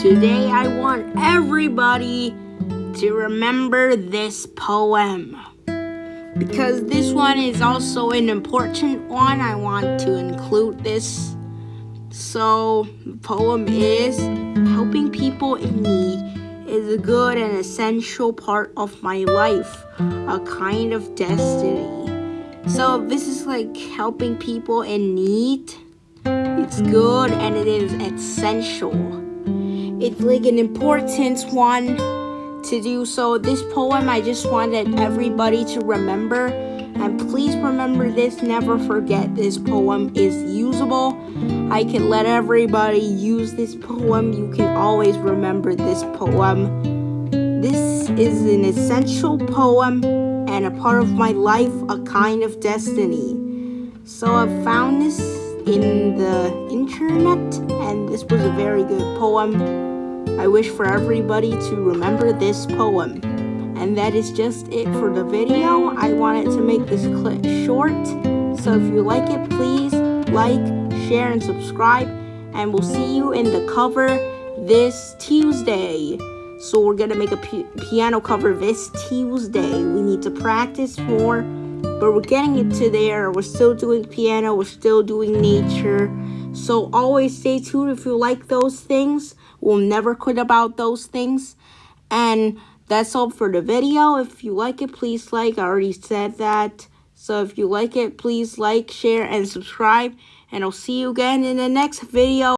Today I want everybody to remember this poem. Because this one is also an important one, I want to include this. So, the poem is Helping people in need is a good and essential part of my life, a kind of destiny. So, this is like helping people in need. It's good and it is essential. It's like an important one to do so. This poem, I just wanted everybody to remember. And please remember this, never forget this poem is usable. I can let everybody use this poem. You can always remember this poem. This is an essential poem and a part of my life, a kind of destiny. So I found this in the internet and this was a very good poem. I wish for everybody to remember this poem. And that is just it for the video. I wanted to make this clip short. So if you like it, please like, share, and subscribe. And we'll see you in the cover this Tuesday. So we're gonna make a piano cover this Tuesday. We need to practice more, but we're getting it to there. We're still doing piano, we're still doing nature. So always stay tuned if you like those things. We'll never quit about those things. And that's all for the video. If you like it, please like. I already said that. So if you like it, please like, share, and subscribe. And I'll see you again in the next video.